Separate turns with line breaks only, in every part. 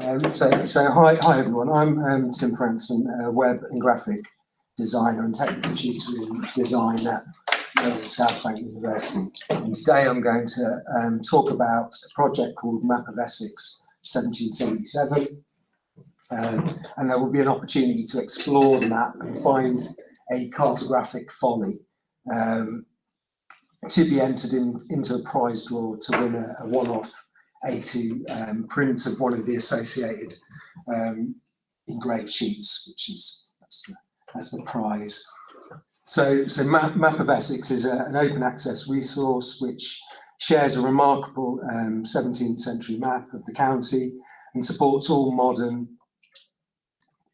Um, so, so hi, hi everyone. I'm um, Tim Franson, a web and graphic designer and technical tutor in design at South Bank University. And today I'm going to um, talk about a project called Map of Essex 1777. Um, and there will be an opportunity to explore the map and find a cartographic folly um, to be entered in, into a prize draw to win a, a one-off A2 um, print of one of the associated um, engraved sheets, which is that's the, that's the prize. So, so Map, Map of Essex is a, an open access resource which shares a remarkable um, 17th century map of the county and supports all modern,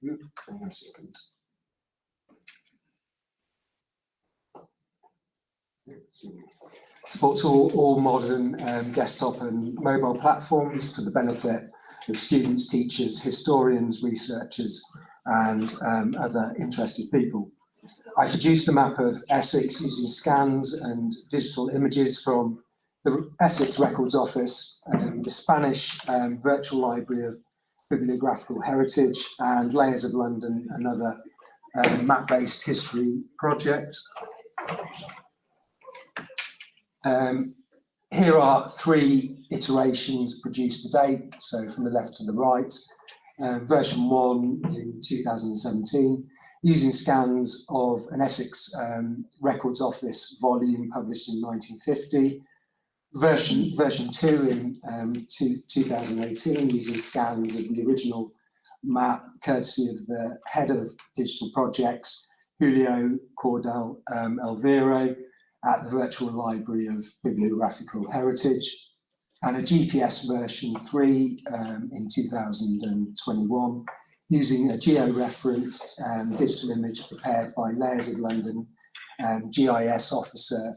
hang on a second, supports all, all modern um, desktop and mobile platforms for the benefit of students, teachers, historians, researchers and um, other interested people. I produced a map of Essex using scans and digital images from the Essex Records Office, um, the Spanish um, Virtual Library of Bibliographical Heritage and Layers of London, another uh, map-based history project. Um, here are three iterations produced today, so from the left to the right. Uh, version one in 2017, using scans of an Essex um, Records Office volume published in 1950. Version, version two in um, two, 2018, using scans of the original map, courtesy of the head of digital projects, Julio Cordell um, at the Virtual Library of Bibliographical Heritage, and a GPS version 3 um, in 2021, using a geo-referenced um, digital image prepared by Layers of London um, GIS officer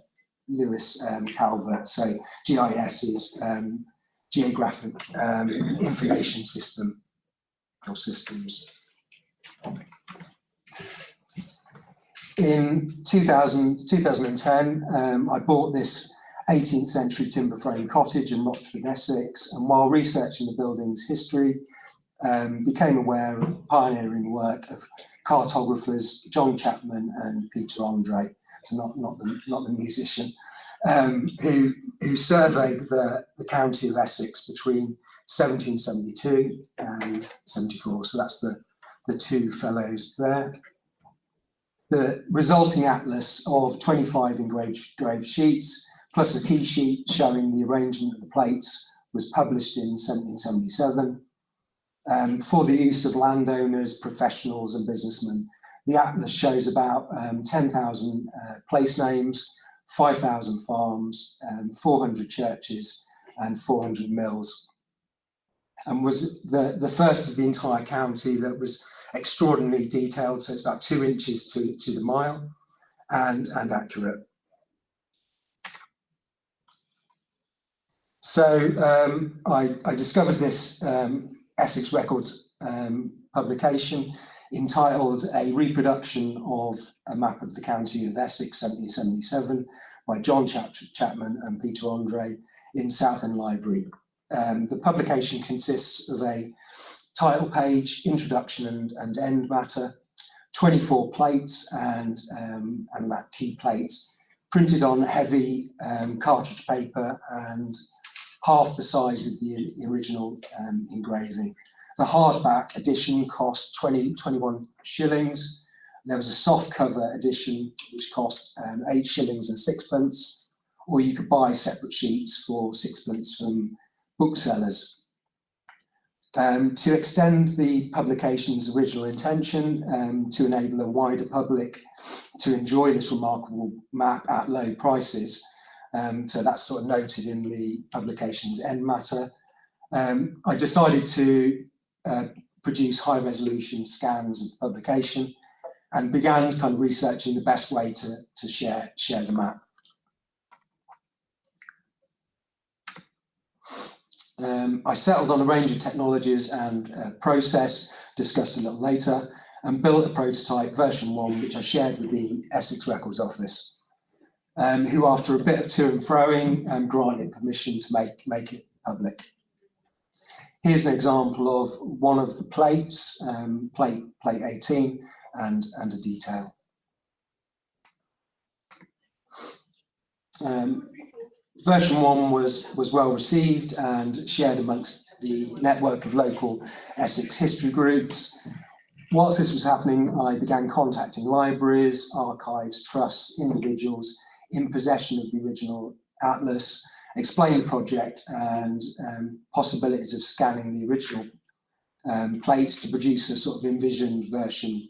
Lewis um, Calvert. So GIS is um, Geographic um, Information System or Systems. In 2000, 2010, um, I bought this 18th century timber frame cottage in Rochford, Essex, and while researching the building's history, um, became aware of pioneering work of cartographers John Chapman and Peter Andre, so not, not, the, not the musician, um, who, who surveyed the, the county of Essex between 1772 and 74. So that's the, the two fellows there. The resulting atlas of 25 engraved, sheets, plus a key sheet showing the arrangement of the plates, was published in 1777 um, for the use of landowners, professionals and businessmen. The atlas shows about um, 10,000 uh, place names, 5,000 farms, um, 400 churches and 400 mills and was the, the first of the entire county that was extraordinarily detailed, so it's about two inches to, to the mile and, and accurate. So um, I, I, discovered this um, Essex Records um, publication entitled A Reproduction of a Map of the County of Essex 1777 by John Chap Chapman and Peter Andre in Southend Library. Um, the publication consists of a title page, introduction and, and end matter, 24 plates and, um, and that key plate printed on heavy um, cartridge paper and half the size of the, original um, engraving. The hardback edition cost 20, 21 shillings. There was a soft cover edition which cost um, eight shillings and sixpence, or you could buy separate sheets for sixpence from booksellers. Um, to extend the publication's original intention um, to enable a wider public to enjoy this remarkable map at low prices. Um, so that's sort of noted in the publication's end matter. Um, I decided to uh, produce high resolution scans of the publication and began kind of researching the best way to, to share, share the map. Um, I settled on a range of technologies and uh, process, discussed a little later, and built a prototype version one, which I shared with the Essex Records Office, um, who after a bit of to and froing um, granted permission to make, make it public. here's an example of one of the plates, um, plate, plate 18, and, and a detail. Um, version one was, was well received and shared amongst the network of local Essex history groups. Whilst this was happening, I began contacting libraries, archives, trusts, individuals in possession of the original atlas, explain the project and um, possibilities of scanning the original um, plates to produce a sort of envisioned version,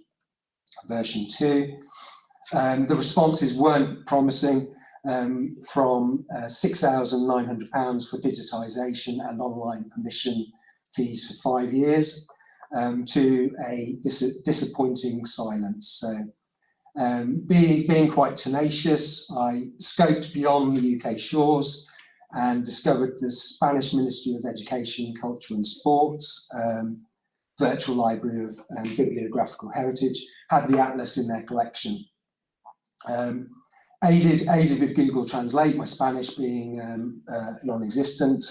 version two. Um, the responses weren't promising um, from uh, £6,900 for digitisation and online permission fees for five years um, to a dis disappointing silence. So um, being, being quite tenacious, I scoped beyond the UK shores and discovered the Spanish Ministry of Education, Culture and Sports, um, virtual library of um, bibliographical heritage, had the atlas in their collection. Um, aided, aided with Google Translate, my Spanish being um, uh, non-existent,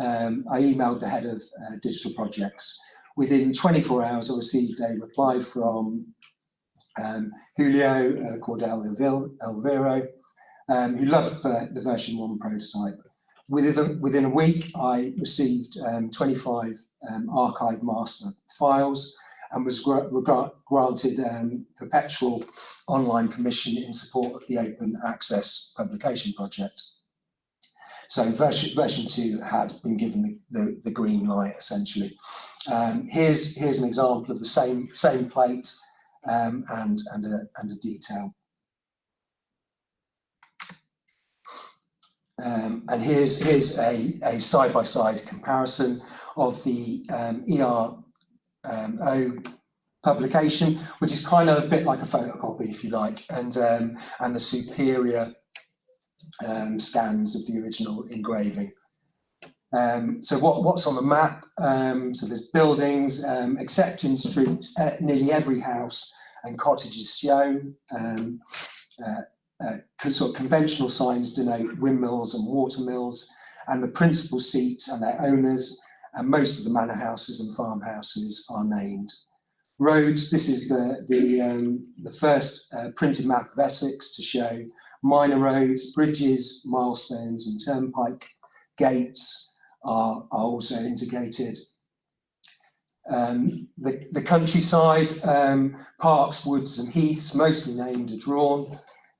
um, I emailed the head of uh, digital projects. Within 24 hours, I received a reply from um, Julio uh, Cordell Elviro, um, who loved the, version one prototype. Within, within a week, I received um, 25 um, archive master files and was granted um, perpetual online permission in support of the open access publication project. So version, version two had been given the, the, the green light essentially. Um, here's, here's an example of the same, same plate um, and, and, a, and a detail. Um, and here's, here's a side-by-side -side comparison of the um, ER um, O publication, which is kind of a bit like a photocopy, if you like, and um, and the superior um, scans of the original engraving. Um, so what, what's on the map? Um, so there's buildings, um, except in streets, uh, nearly every house and cottage is shown. Um, uh, uh, sort of conventional signs denote windmills and watermills, and the principal seats and their owners and most of the manor houses and farmhouses are named. Roads, this is the, the, um, the first uh, printed map of Essex to show minor roads, bridges, milestones and turnpike gates are, are also indicated. Um, the, the countryside, um, parks, woods and heaths, mostly named, are drawn.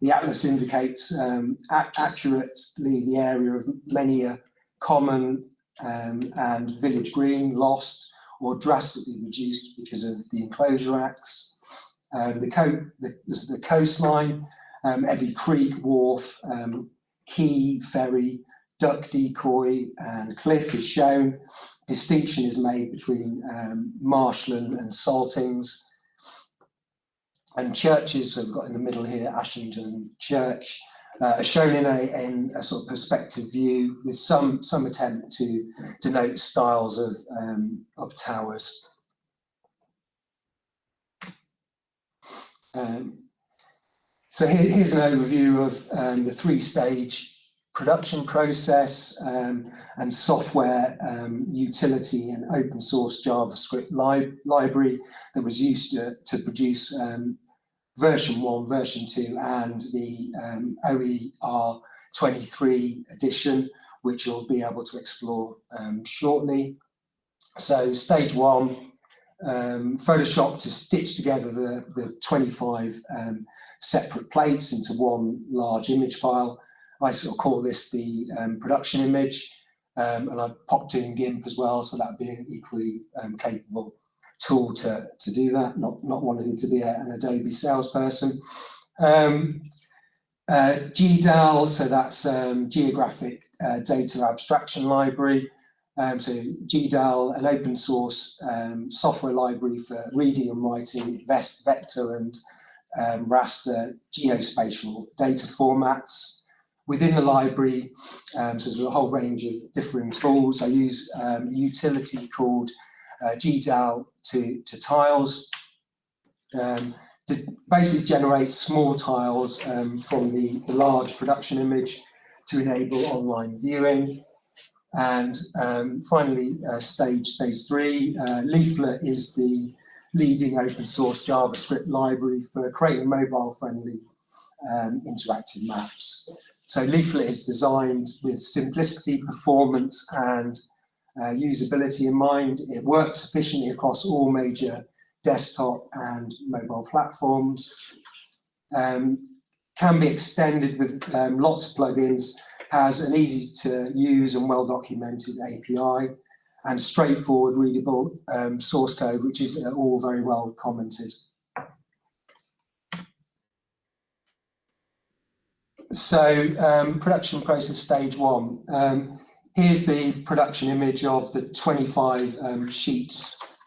The atlas indicates um, accurately the area of many a common um, and village green lost or drastically reduced because of the enclosure acts. Um, the, co the, the, coastline, um, every creek, wharf, um, quay, ferry, duck decoy and cliff is shown. Distinction is made between um, marshland and saltings. And churches, so we've got in the middle here, Ashingdon Church, uh, shown in a, in a sort of perspective view with some, some attempt to denote styles of, um, of towers. Um, so here, here's an overview of um, the three-stage production process um, and software um, utility and open source JavaScript li library that was used to, to produce um, version 1, version 2 and the um, OER 23 edition, which you'll be able to explore um, shortly. So stage 1, um, Photoshop to stitch together the, the 25 um, separate plates into one large image file. I sort of call this the um, production image. Um, and I've popped in GIMP as well, so that would be equally capable tool to, to do that, not, not wanting to be a, an Adobe salesperson. Um, uh, GDAL, so that's um, Geographic uh, Data Abstraction Library. Um, so GDAL, an open source um, software library for reading and writing vest, vector and um, raster geospatial data formats. Within the library, um, so there's a whole range of different tools. I use um, a utility called uh, GDAL to, to tiles um, to basically generate small tiles um, from the, the, large production image to enable online viewing. And um, finally, uh, stage stage three, uh, Leaflet is the leading open source JavaScript library for creating mobile friendly um, interactive maps. So Leaflet is designed with simplicity, performance and uh, usability in mind. It works efficiently across all major desktop and mobile platforms. Um, can be extended with um, lots of plugins, has an easy to use and well documented API, and straightforward readable um, source code, which is uh, all very well commented. So um, production process stage one. Um, here's the production image of the 25 um, sheets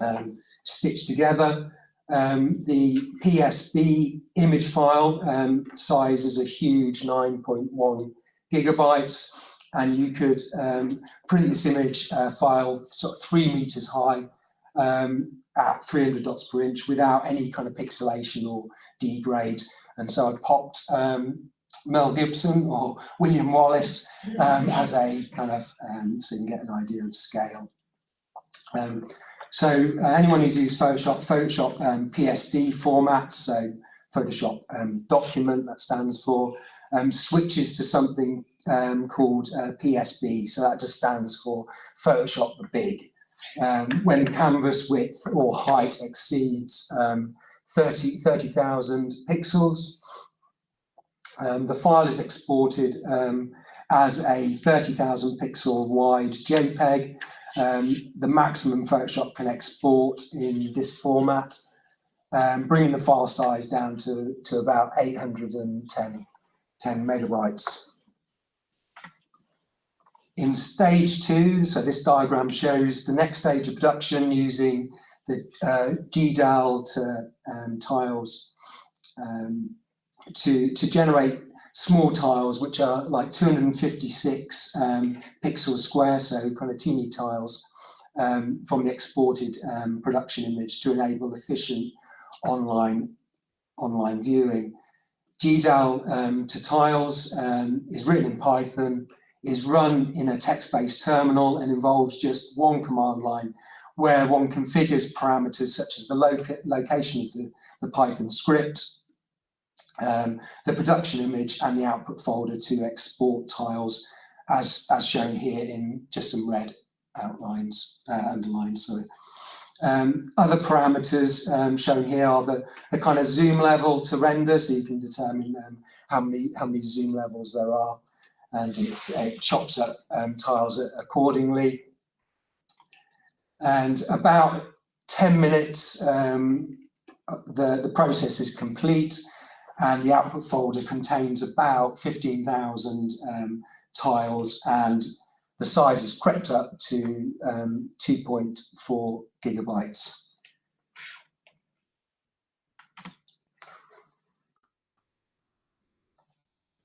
um, stitched together. Um, the PSB image file um, size is a huge 9.1 gigabytes and you could um, print this image uh, file sort of three meters high um, at 300 dots per inch without any kind of pixelation or degrade. And so I popped um, Mel Gibson or William Wallace um, as a kind of, um, so you can get an idea of scale. Um, so uh, anyone who's used Photoshop, Photoshop PSD format, so Photoshop document that stands for, switches to something um, called uh, PSB. So that just stands for Photoshop the Big. Um, when canvas width or height exceeds um, 30,000 30, pixels, um, the file is exported um, as a 30,000 pixel wide JPEG. Um, the maximum Photoshop can export in this format, bringing the file size down to, to about 810 10 megabytes. In stage two, so this diagram shows the next stage of production using the uh, GDAL to um, tiles um, to, to generate small tiles, which are like 256 um, pixels square, so kind of teeny tiles um, from the exported um, production image to enable efficient online, online viewing. GDAL um, to tiles is written in Python is run in a text-based terminal and involves just one command line where one configures parameters such as the loca location of the, the Python script, um, the production image and the output folder to export tiles as, as shown here in just some red outlines, uh, underlines, sorry. Um, other parameters um, shown here are the, the kind of zoom level to render, so you can determine um, how many how many zoom levels there are and it, it chops up um, tiles accordingly. And about 10 minutes, um, the, the process is complete and the output folder contains about 15,000 um, tiles and the size has crept up to um, 2.4 gigabytes.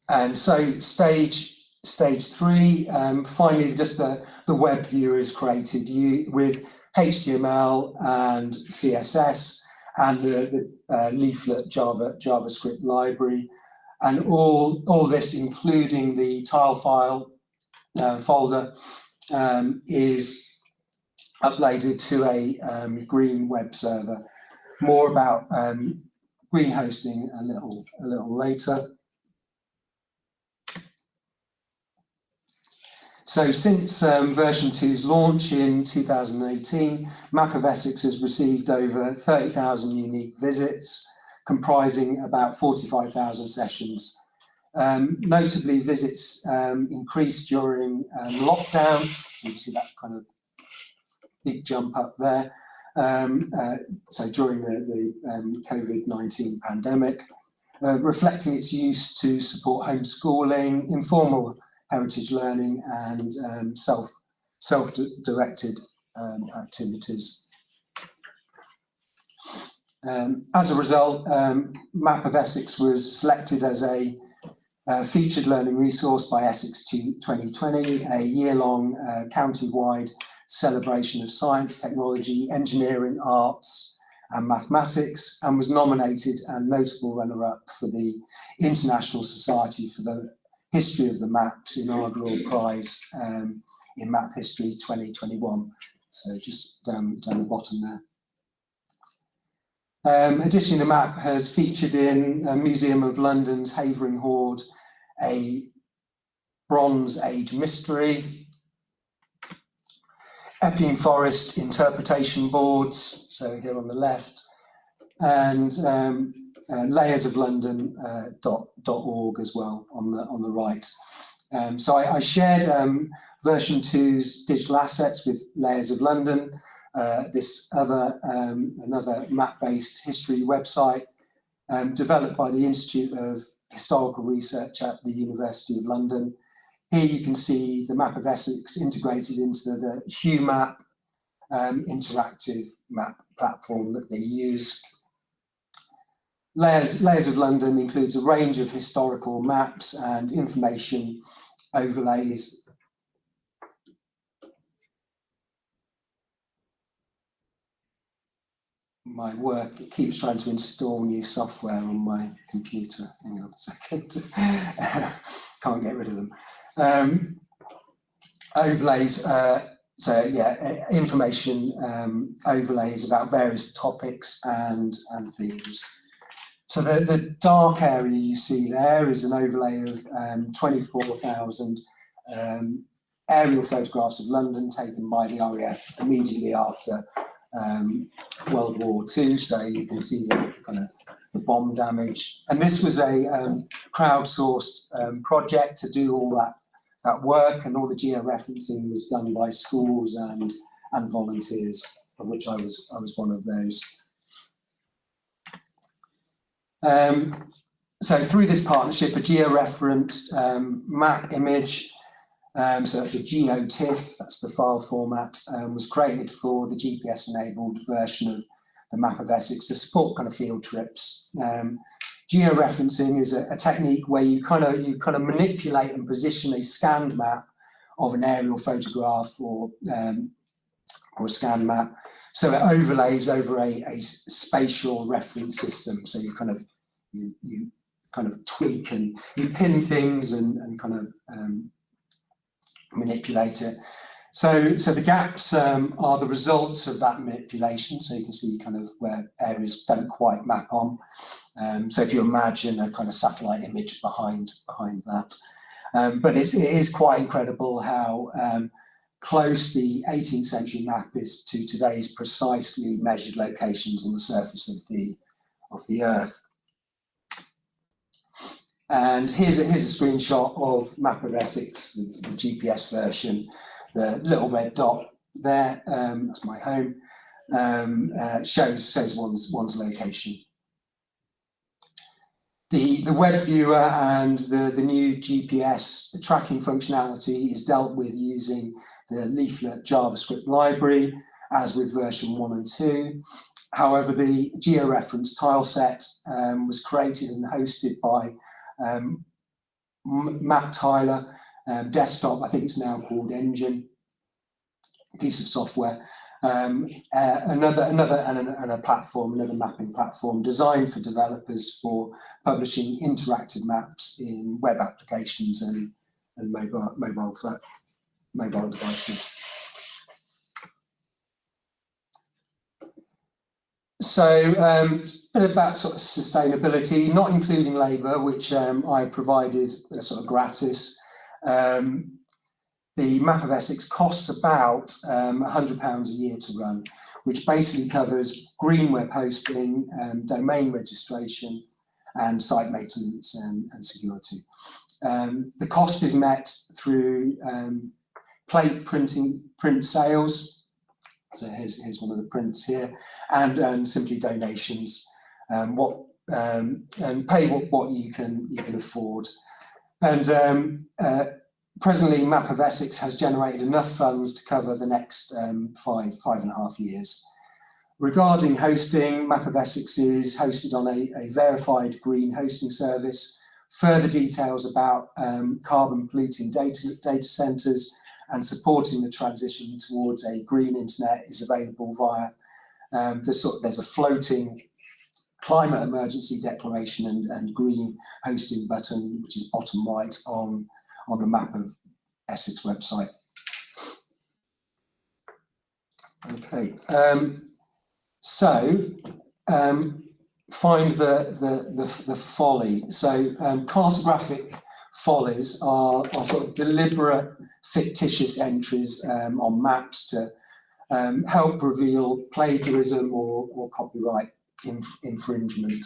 And so stage stage three, um, finally, just the, the web view is created you, with HTML and CSS and the, the uh, leaflet Java, JavaScript library. And all, all this, including the tile file uh, folder, um, is uploaded to a um, green web server. More about um, green hosting a little, a little later. So since um, version 2's launch in 2018, Map of Essex has received over 30,000 unique visits, comprising about 45,000 sessions. Um, notably, visits um, increased during um, lockdown, so you can see that kind of big jump up there. Um, uh, so during the, the um, COVID-19 pandemic, uh, reflecting its use to support homeschooling, informal heritage learning and um, self, self-directed um, activities. Um, as a result, um, Map of Essex was selected as a uh, featured learning resource by Essex 2020, a year-long uh, county-wide celebration of science, technology, engineering, arts and mathematics and was nominated and notable runner-up for the International Society for the History of the Maps inaugural prize um, in Map History 2021. So just down, down the bottom there. Um, additionally, the map has featured in a Museum of London's Havering Hoard a Bronze Age mystery, Epping Forest interpretation boards, so here on the left, and um, uh, layersoflondon.org uh, dot org as well on the on the right. Um, so I, I shared um, version 2's digital assets with Layers of London, uh, this other um, another map-based history website um, developed by the Institute of Historical Research at the University of London. Here you can see the map of Essex integrated into the, the HuMap um, interactive map platform that they use. Layers, Layers of London includes a range of historical maps and information overlays my work, it keeps trying to install new software on my computer. Hang on a second. Can't get rid of them. Um, overlays, uh, so yeah, information um, overlays about various topics and, and themes. So the, the dark area you see there is an overlay of um, 24,000 um, aerial photographs of London taken by the RAF immediately after um, World War II. So you can see the kind of the bomb damage. And this was a um, crowdsourced um, project to do all that, that work and all the georeferencing was done by schools and, and volunteers, of which I was, I was one of those. Um, so through this partnership, a georeferenced um, map image um, so that's a GeoTIFF, that's the file format, um, was created for the GPS-enabled version of the map of Essex to support kind of field trips. Um, georeferencing is a, a, technique where you kind of you kind of manipulate and position a scanned map of an aerial photograph or um, or a scan map, so it overlays over a, a spatial reference system. So you kind of you, you kind of tweak and you pin things and, and kind of um, manipulate it. So, so the gaps um, are the results of that manipulation. So you can see kind of where areas don't quite map on. Um, so if you imagine a kind of satellite image behind behind that, um, but it's, it is quite incredible how um, close the 18th century map is to today's precisely measured locations on the surface of the of the Earth. And here's a, here's a screenshot of Map of Essex, the, the GPS version, the little red dot there, um, that's my home, um, uh, shows, shows one's, one's location. The, the web viewer and the, the new GPS tracking functionality is dealt with using the leaflet JavaScript library, as with version 1 and 2. However, the georeference tile set um, was created and hosted by um, MapTiler um, desktop, I think it's now called Engine, piece of software. Um, uh, another another and a, and a, platform, another mapping platform designed for developers for publishing interactive maps in web applications and, and mobile mobile mobile devices. So um, a bit about sort of sustainability, not including labour, which um, I provided uh, sort of gratis. Um, the map of Essex costs about um, £100 a year to run, which basically covers green web hosting, um, domain registration, and site maintenance and, and security. Um, the cost is met through um, plate printing print sales. So here's, here's one of the prints here and, and simply donations. Um, what um, and pay what, what you can you can afford. And um, uh, presently, Map of Essex has generated enough funds to cover the next um, five five and a half years. Regarding hosting, Map of Essex is hosted on a, a verified green hosting service. Further details about um, carbon polluting data, data centres and supporting the transition towards a green internet is available via um, there's, sort there's a floating climate emergency declaration and, and green hosting button, which is bottom right on, on the map of Essex website. Okay, um, so um, find the, the, the, the folly. So um, cartographic follies are, are sort of deliberate fictitious entries um, on maps to um, help reveal plagiarism or, or copyright inf infringement.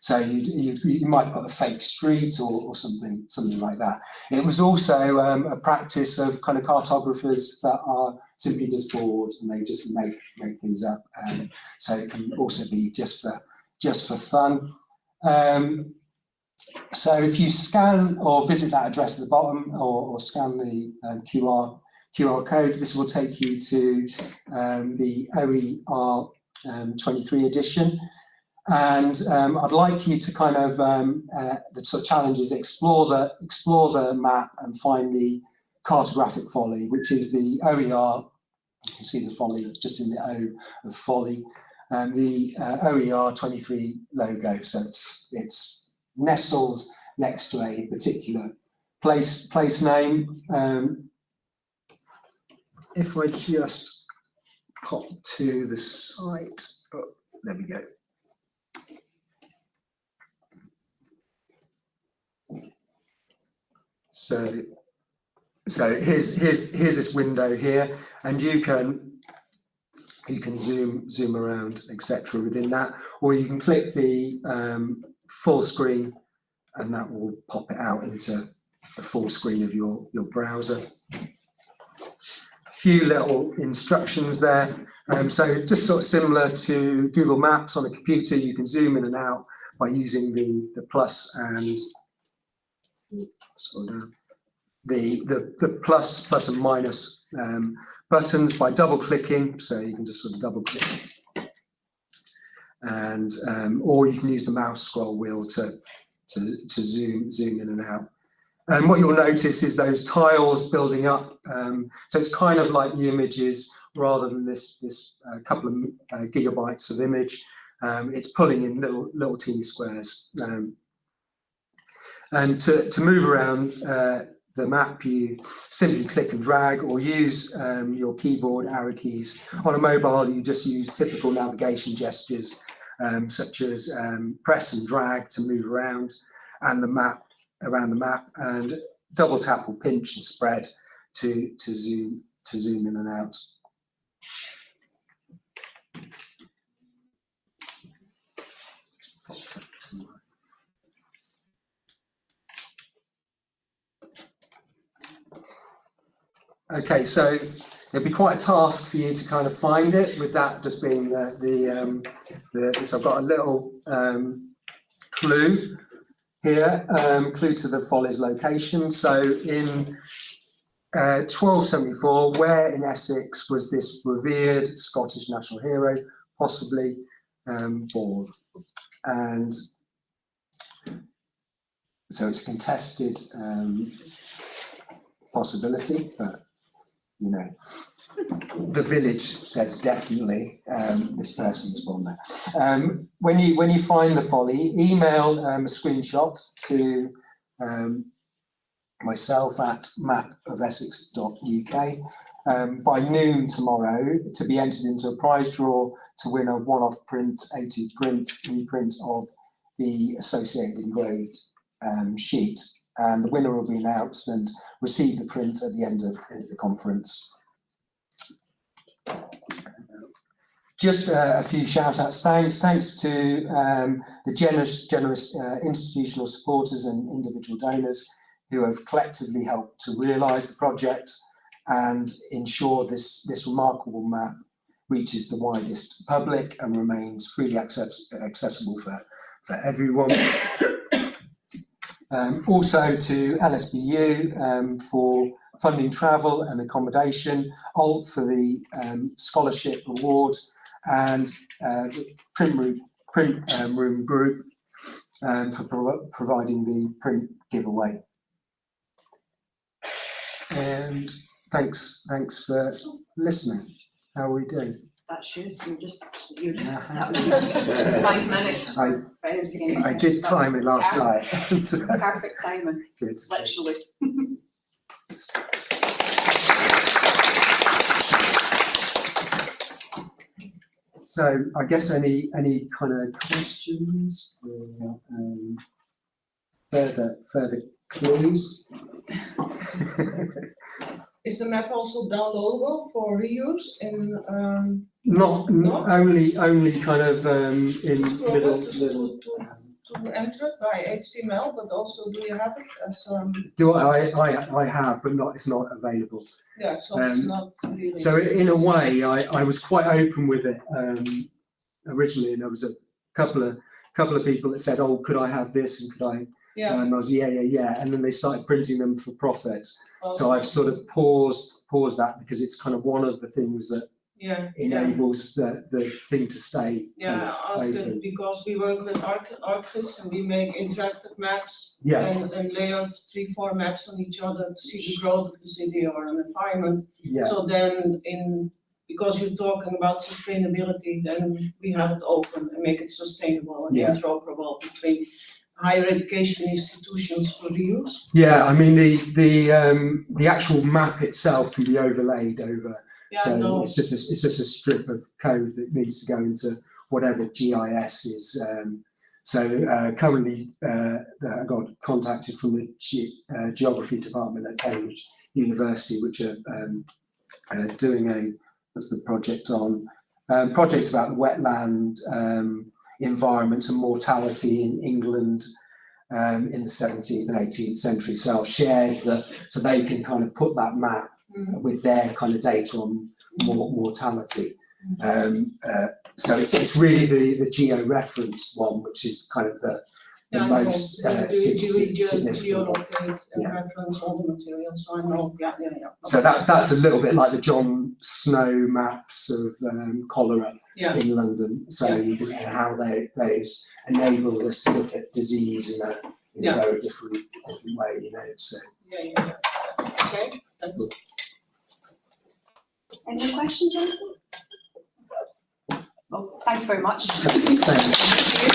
So you, you, you might put a fake street or, or something something like that. It was also um, a practice of kind of cartographers that are simply just bored and they just make make things up. Um, so it can also be just for just for fun. Um, so if you scan or visit that address at the bottom or, or scan the um, QR, QR code, this will take you to um, the OER um, 23 edition. And um, I'd like you to kind of, um, uh, the sort of challenge is explore the, explore the map and find the cartographic folly, which is the OER, you can see the folly just in the O of folly, and the uh, OER 23 logo. So it's, it's nestled next to a particular place place name. Um, if I just pop to the site, oh, there we go. So, so here's here's here's this window here, and you can you can zoom zoom around etc. within that, or you can click the um, full screen and that will pop it out into the full screen of your, your browser. A few little instructions there. Um, so just sort of similar to Google Maps on a computer, you can zoom in and out by using the, the plus and the, the, the plus, plus and minus um, buttons by double clicking. So you can just sort of double click and um, or you can use the mouse scroll wheel to, to, to zoom, zoom in and out. And what you'll notice is those tiles building up. Um, so it's kind of like the images rather than this, this uh, couple of uh, gigabytes of image. Um, it's pulling in little, little teeny squares. Um, and to, to move around uh, the map, you simply click and drag or use um, your keyboard arrow keys. On a mobile, you just use typical navigation gestures um, such as um, press and drag to move around and the map around the map and double tap or pinch and spread to, to zoom to zoom in and out. Okay, so it'd be quite a task for you to kind of find it with that just being the, the, um, the so I've got a little um, clue here, um, clue to the Follies location. So in uh, 1274, where in Essex was this revered Scottish national hero possibly um, born? And so it's a contested um, possibility, but you know, the village says definitely um, this person was born there. Um, when you when you find the folly, email um, a screenshot to um, myself at mapofessex.uk um, by noon tomorrow to be entered into a prize draw to win a one-off print, A2 print, reprint of the associated engraved um, sheet and the winner will be announced and receive the print at the end of, end of the conference. Just uh, a few shout outs. Thanks, thanks to um, the generous, generous uh, institutional supporters and individual donors who have collectively helped to realise the project and ensure this, this remarkable map reaches the widest public and remains freely access accessible for, for everyone. Um, also to LSBU um, for funding travel and accommodation, ALT for the um, scholarship award and uh, the print room, print, um, room group um, for pro providing the print giveaway. And thanks, thanks for listening. How are we doing?
That's you, you're just, you're,
Yeah.
that was your five minutes.
I,
for everything.
I did time it last
Yeah.
night.
Perfect timing,
Good.
literally.
So I guess any, any kind of questions or um, further, further clues?
Is the map also downloadable for reuse in, um,
Not, only, only kind of um, in
scroll
little,
to,
little.
to, to, to enter it by HTML, but also do you have it as, um,
Do I, I, I have, but not, it's not available.
yeah, so it's
Um,
not really.
So in a way, I, I was quite open with it um, originally, and there was a couple of couple of people that said, "Oh, could I have this?" and could I?
Yeah,
And I was, "Yeah, yeah, yeah." And then they started printing them for profit.
well,
So I've sort of paused paused that because it's kind of one of the things that
yeah, yeah,
enables the the thing to stay. kind
yeah,
of open.
it because we work with Arc, ArcGIS and we make interactive maps
Yeah,
and, and layered three, four maps on each other to see the growth of the city or an environment.
yeah,
So then in, because you're talking about sustainability, then we have it open and make it sustainable and
Yeah.
interoperable between higher education institutions for reuse.
yeah. I mean, the the um, the actual map itself can be overlaid over
Yeah,
So
no,
it's just a, it's just a strip of code that needs to go into whatever GIS is. Um, so uh, currently, uh, I got contacted from the uh, geography department at Cambridge University, which are um, uh, doing a what's the project on um, project about the wetland um, environment and mortality in England. Um, in the 17th and 18th century, so I've shared that so they can kind of put that map
Mhm.
with their kind of data on mor- mortality. Um, uh, so it's, it's really the, the geo-reference one, which is kind of the, the
Yeah,
most uh,
do-
sig-
you
sig- significant.
Geolocate and
Yeah.
reference all the materials, so I know, yeah, yeah, yeah.
So that, that's a little bit like the John Snow maps of um, cholera
Yeah,
in London. So you can- and how they, those enabled us to look at disease in a, in
Yeah.
a very different, different way, you know, so.
yeah, yeah, yeah. Okay, thanks.
Any questions, anything? Well, thank you very much.
Thanks.
Thank you.